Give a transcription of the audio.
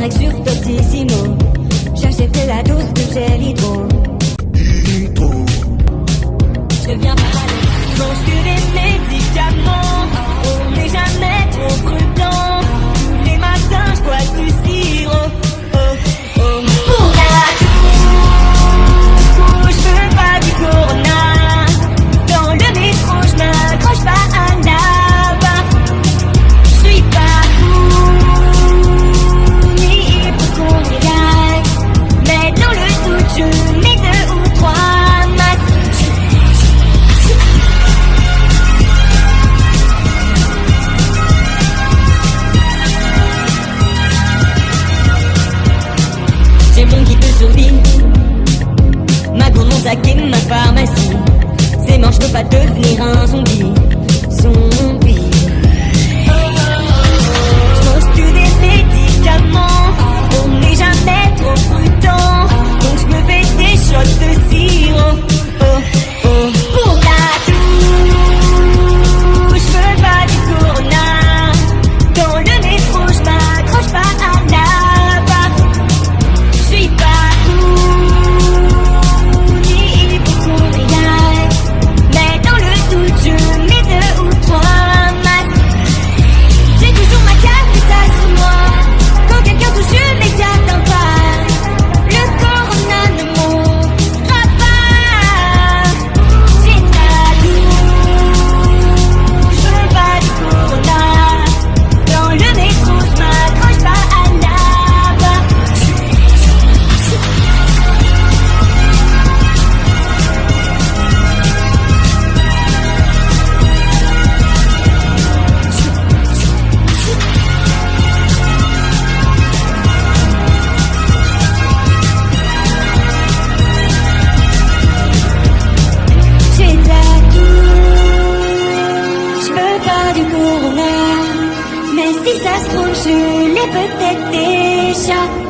direct sur Doctissimo. J'achète la dose de gel hydro. Je viens pas ma pharmacie. Ces manches ne pas devenir un zombie. si ça se trouve, je l'ai peut-être déjà.